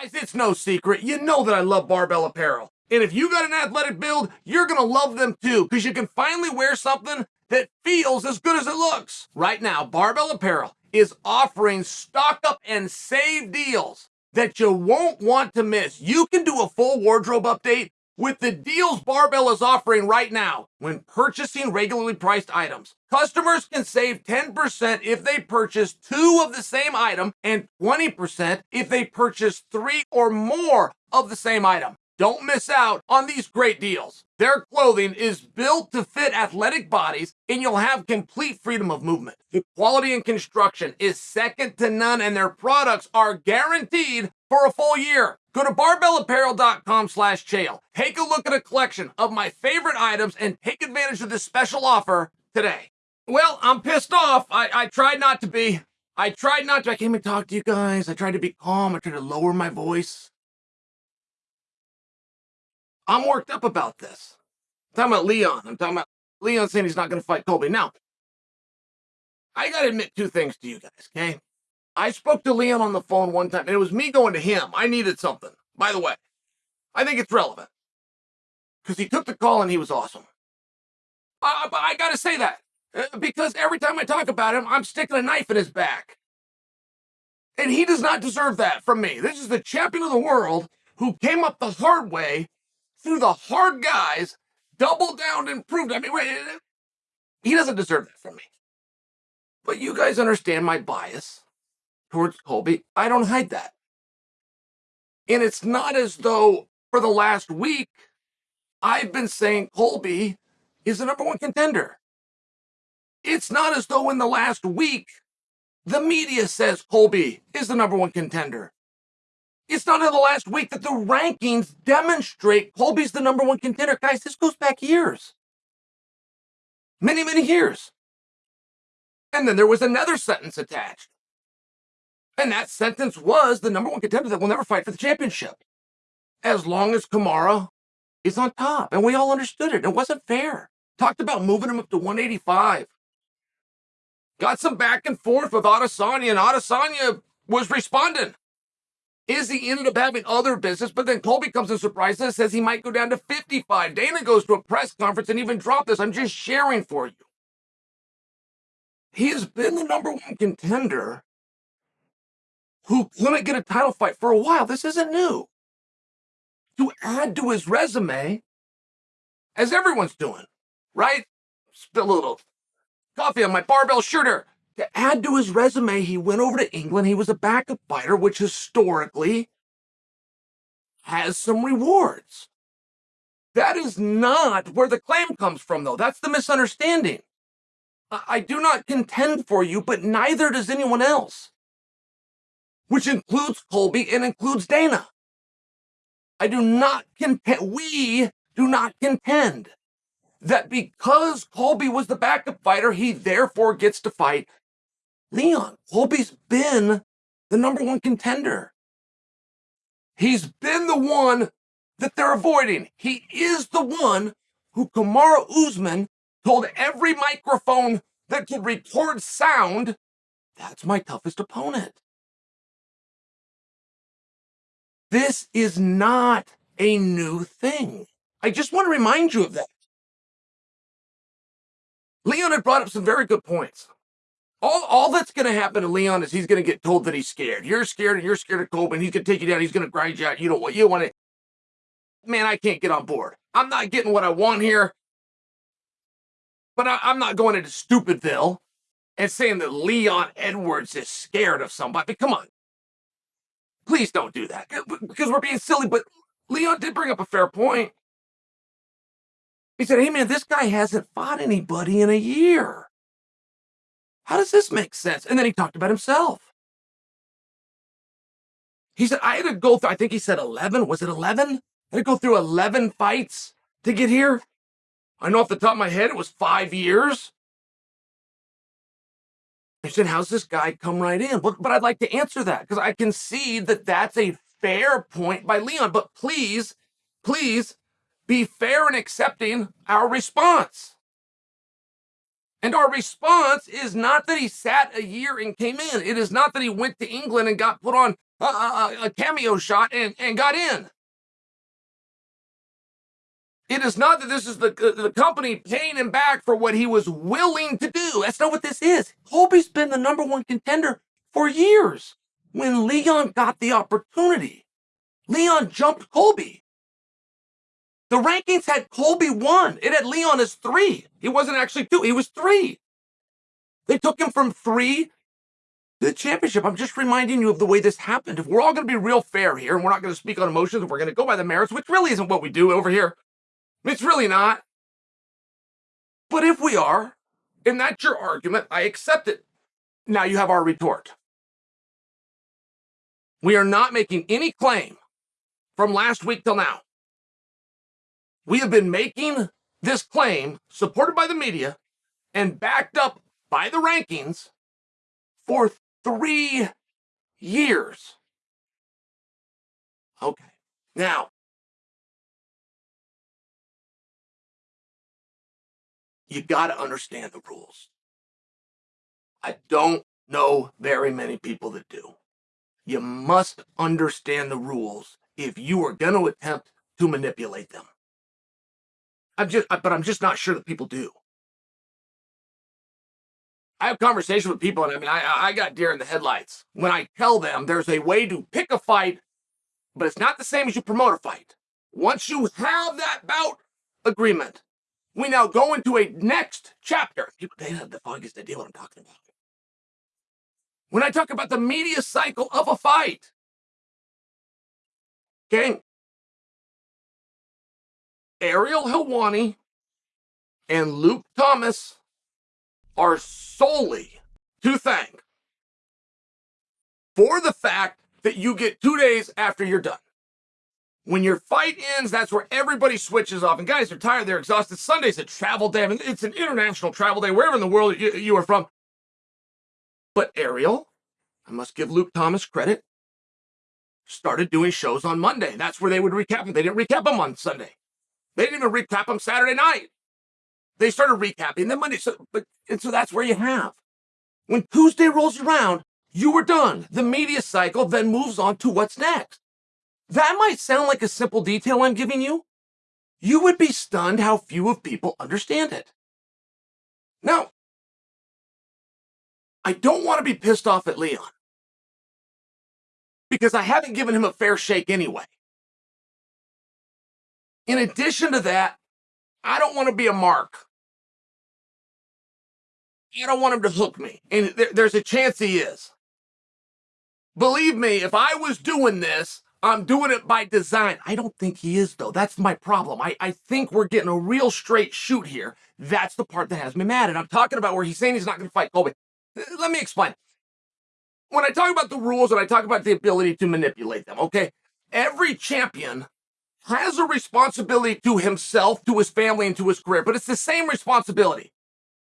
Guys, it's no secret. You know that I love barbell apparel. And if you got an athletic build, you're going to love them too because you can finally wear something that feels as good as it looks. Right now, Barbell Apparel is offering stock up and save deals that you won't want to miss. You can do a full wardrobe update with the deals Barbell is offering right now when purchasing regularly priced items. Customers can save 10% if they purchase two of the same item and 20% if they purchase three or more of the same item. Don't miss out on these great deals. Their clothing is built to fit athletic bodies and you'll have complete freedom of movement. The quality and construction is second to none and their products are guaranteed for a full year. Go to barbellapparel.com slash chael. Take a look at a collection of my favorite items and take advantage of this special offer today. Well, I'm pissed off. I, I tried not to be. I tried not to. I came and talked to you guys. I tried to be calm. I tried to lower my voice. I'm worked up about this. I'm talking about Leon. I'm talking about Leon saying he's not going to fight Colby. Now, I got to admit two things to you guys, okay? I spoke to Leon on the phone one time, and it was me going to him. I needed something. By the way, I think it's relevant because he took the call and he was awesome. I, I, I got to say that uh, because every time I talk about him, I'm sticking a knife in his back. And he does not deserve that from me. This is the champion of the world who came up the hard way through the hard guys, doubled down and proved. I mean, he doesn't deserve that from me. But you guys understand my bias towards Colby. I don't hide that. And it's not as though for the last week I've been saying Colby is the number one contender. It's not as though in the last week the media says Colby is the number one contender. It's not in the last week that the rankings demonstrate Colby's the number one contender. Guys, this goes back years. Many, many years. And then there was another sentence attached. And that sentence was the number one contender that will never fight for the championship. As long as Kamaru is on top. And we all understood it. It wasn't fair. Talked about moving him up to 185. Got some back and forth with Adesanya, and Adesanya was responding. Izzy ended up having other business, but then Colby comes and surprises and says he might go down to 55. Dana goes to a press conference and even dropped this. I'm just sharing for you. He has been the number one contender who couldn't get a title fight for a while. This isn't new. To add to his resume, as everyone's doing, right? Spill a little coffee on my barbell shooter. To add to his resume, he went over to England. He was a backup fighter, which historically has some rewards. That is not where the claim comes from, though. That's the misunderstanding. I do not contend for you, but neither does anyone else, which includes Colby and includes Dana. I do not contend, we do not contend that because Colby was the backup fighter, he therefore gets to fight Leon, Colby's been the number one contender. He's been the one that they're avoiding. He is the one who Kamaru Usman told every microphone that could record sound, that's my toughest opponent. This is not a new thing. I just want to remind you of that. Leon had brought up some very good points all, all that's going to happen to Leon is he's going to get told that he's scared. You're scared and you're scared of Colby. He's going to take you down. He's going to grind you out. You know what you want to. Man, I can't get on board. I'm not getting what I want here. But I, I'm not going into Stupidville and saying that Leon Edwards is scared of somebody. Come on. Please don't do that eh, because we're being silly. But Leon did bring up a fair point. He said, hey, man, this guy hasn't fought anybody in a year. How does this make sense? And then he talked about himself. He said, I had to go through, I think he said 11. Was it 11? I had to go through 11 fights to get here. I know off the top of my head it was five years. I said, how's this guy come right in? But, but I'd like to answer that because I can see that that's a fair point by Leon. But please, please be fair in accepting our response. And our response is not that he sat a year and came in. It is not that he went to England and got put on a, a, a cameo shot and, and got in. It is not that this is the, the company paying him back for what he was willing to do. That's not what this is. Colby's been the number one contender for years. When Leon got the opportunity, Leon jumped Colby. The rankings had Colby one. It had Leon as three. He wasn't actually two, he was three. They took him from three to the championship. I'm just reminding you of the way this happened. If we're all going to be real fair here and we're not going to speak on emotions, we're going to go by the merits, which really isn't what we do over here. It's really not. But if we are, and that's your argument, I accept it. Now you have our retort. We are not making any claim from last week till now. We have been making this claim, supported by the media and backed up by the rankings, for three years. Okay. Now, you got to understand the rules. I don't know very many people that do. You must understand the rules if you are going to attempt to manipulate them. I'm just, but I'm just not sure that people do. I have conversations with people, and I mean, I, I got deer in the headlights when I tell them there's a way to pick a fight, but it's not the same as you promote a fight. Once you have that bout agreement, we now go into a next chapter. People, they have the foggiest idea what I'm talking about. When I talk about the media cycle of a fight, okay, Ariel Helwani and Luke Thomas are solely to thank for the fact that you get two days after you're done. When your fight ends, that's where everybody switches off. And guys are tired, they're exhausted. Sunday's a travel day. I mean, it's an international travel day, wherever in the world you, you are from. But Ariel, I must give Luke Thomas credit, started doing shows on Monday. That's where they would recap them. They didn't recap them on Sunday. They didn't even recap them Saturday night. They started recapping them Monday. So, but, and so that's where you have. When Tuesday rolls around, you were done. The media cycle then moves on to what's next. That might sound like a simple detail I'm giving you. You would be stunned how few of people understand it. Now, I don't want to be pissed off at Leon because I haven't given him a fair shake anyway. In addition to that, I don't want to be a mark. I don't want him to hook me. And there's a chance he is. Believe me, if I was doing this, I'm doing it by design. I don't think he is, though. That's my problem. I, I think we're getting a real straight shoot here. That's the part that has me mad. And I'm talking about where he's saying he's not going to fight Colby. Uh, let me explain. When I talk about the rules and I talk about the ability to manipulate them, okay, every champion has a responsibility to himself, to his family, and to his career, but it's the same responsibility,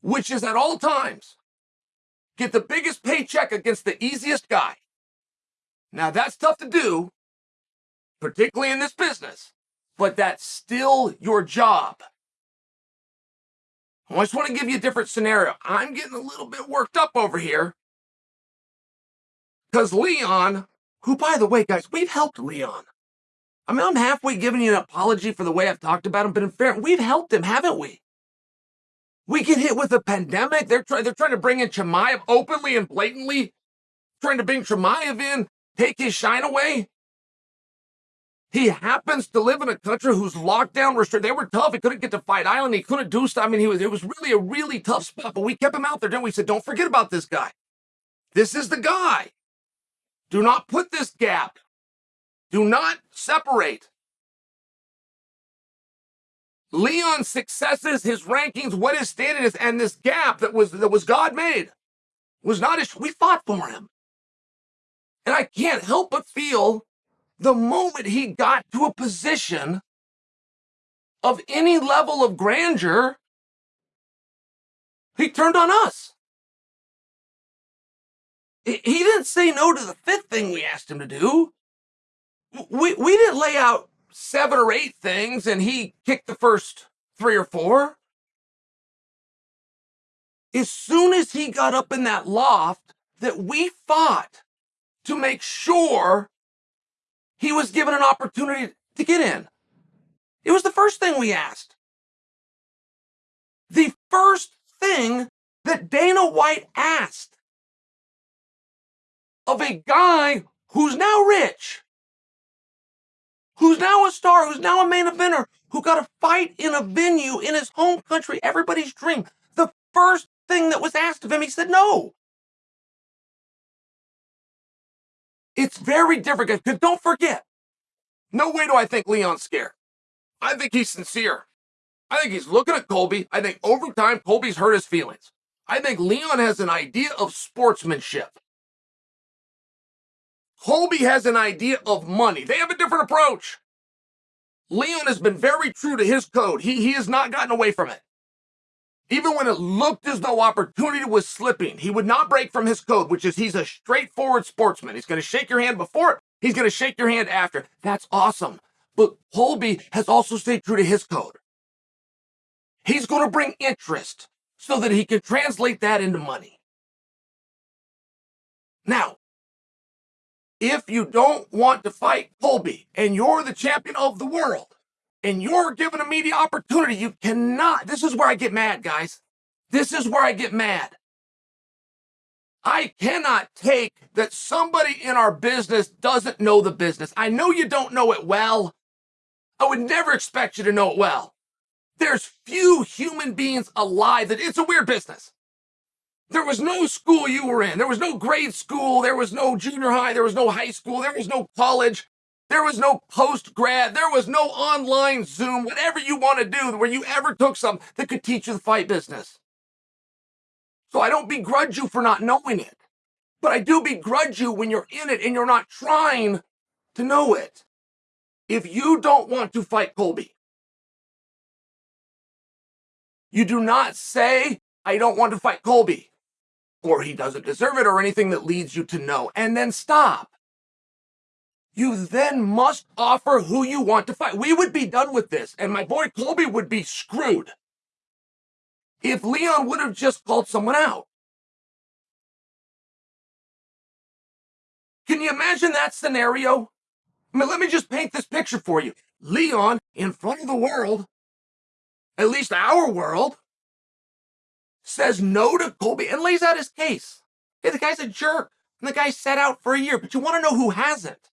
which is at all times get the biggest paycheck against the easiest guy. Now, that's tough to do, particularly in this business, but that's still your job. I just want to give you a different scenario. I'm getting a little bit worked up over here because Leon, who, by the way, guys, we've helped Leon. I mean, I'm halfway giving you an apology for the way I've talked about him, but in fairness, we've helped him, haven't we? We get hit with a pandemic. They're trying. They're trying to bring in Chimaev openly and blatantly, trying to bring Chimaev in, take his shine away. He happens to live in a country whose lockdown restricted. They were tough. He couldn't get to Fight Island. He couldn't do stuff. I mean, he was. It was really a really tough spot. But we kept him out there, we? we said, don't forget about this guy. This is the guy. Do not put this gap. Do not separate. Leon's successes, his rankings, what his standing is, and this gap that was that was God made was not his. We fought for him, and I can't help but feel the moment he got to a position of any level of grandeur, he turned on us. He didn't say no to the fifth thing we asked him to do. We, we didn't lay out seven or eight things and he kicked the first three or four. As soon as he got up in that loft that we fought to make sure he was given an opportunity to get in. It was the first thing we asked. The first thing that Dana White asked of a guy who's now rich, who's now a star, who's now a main eventer, who got a fight in a venue in his home country, everybody's dream. The first thing that was asked of him, he said no. It's very different, because don't forget, no way do I think Leon's scared. I think he's sincere. I think he's looking at Colby. I think over time, Colby's hurt his feelings. I think Leon has an idea of sportsmanship. Colby has an idea of money. They have a different approach. Leon has been very true to his code. He, he has not gotten away from it. Even when it looked as though opportunity was slipping, he would not break from his code, which is he's a straightforward sportsman. He's going to shake your hand before he's going to shake your hand after. That's awesome. But Colby has also stayed true to his code. He's going to bring interest so that he can translate that into money. Now, if you don't want to fight Colby and you're the champion of the world and you're given a media opportunity, you cannot. This is where I get mad, guys. This is where I get mad. I cannot take that somebody in our business doesn't know the business. I know you don't know it well. I would never expect you to know it well. There's few human beings alive that it's a weird business. There was no school you were in. There was no grade school. There was no junior high. There was no high school. There was no college. There was no post grad. There was no online Zoom, whatever you want to do, where you ever took something that could teach you the fight business. So I don't begrudge you for not knowing it, but I do begrudge you when you're in it and you're not trying to know it. If you don't want to fight Colby, you do not say, I don't want to fight Colby or he doesn't deserve it, or anything that leads you to know, and then stop. You then must offer who you want to fight. We would be done with this, and my boy Colby would be screwed if Leon would have just called someone out. Can you imagine that scenario? I mean, let me just paint this picture for you. Leon, in front of the world, at least our world, says no to Colby and lays out his case. Hey, the guy's a jerk. And the guy sat out for a year. But you want to know who hasn't?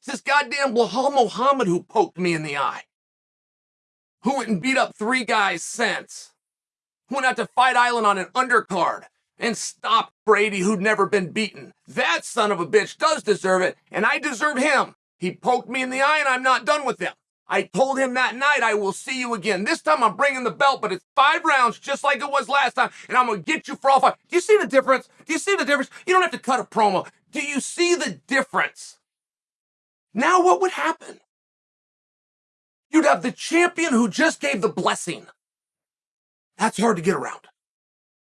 It's this goddamn Belal Muhammad who poked me in the eye. Who went and beat up three guys since. Who went out to Fight Island on an undercard and stopped Brady, who'd never been beaten. That son of a bitch does deserve it, and I deserve him. He poked me in the eye, and I'm not done with him. I told him that night, I will see you again. This time I'm bringing the belt, but it's five rounds just like it was last time, and I'm going to get you for all five. Do you see the difference? Do you see the difference? You don't have to cut a promo. Do you see the difference? Now, what would happen? You'd have the champion who just gave the blessing. That's hard to get around.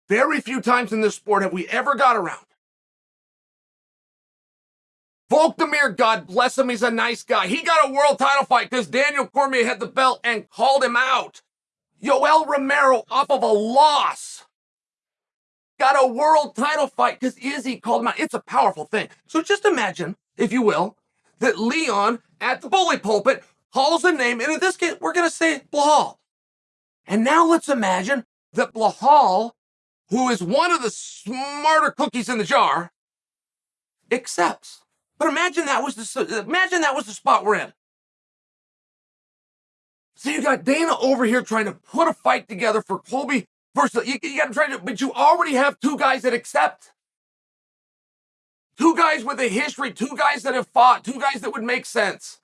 Very few times in this sport have we ever got around. Volkdemir, God bless him, he's a nice guy. He got a world title fight because Daniel Cormier had the belt and called him out. Yoel Romero, off of a loss, got a world title fight because Izzy called him out. It's a powerful thing. So just imagine, if you will, that Leon at the bully pulpit calls a name, and in this case, we're going to say Belal. And now let's imagine that Belal, who is one of the smarter cookies in the jar, accepts. But imagine that was the imagine that was the spot we're in. So you got Dana over here trying to put a fight together for Colby versus you, you got to try to, but you already have two guys that accept. Two guys with a history, two guys that have fought, two guys that would make sense.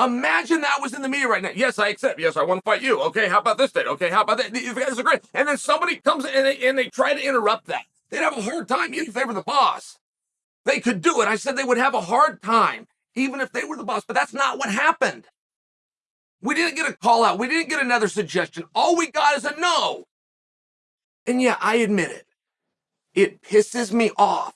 Imagine that was in the media right now. Yes, I accept. Yes, I want to fight you. Okay, how about this date? Okay, how about that? You guys agree. And then somebody comes and they, and they try to interrupt that. They'd have a hard time even if they were the boss. They could do it. I said they would have a hard time, even if they were the boss, but that's not what happened. We didn't get a call out. We didn't get another suggestion. All we got is a no. And yeah, I admit it. It pisses me off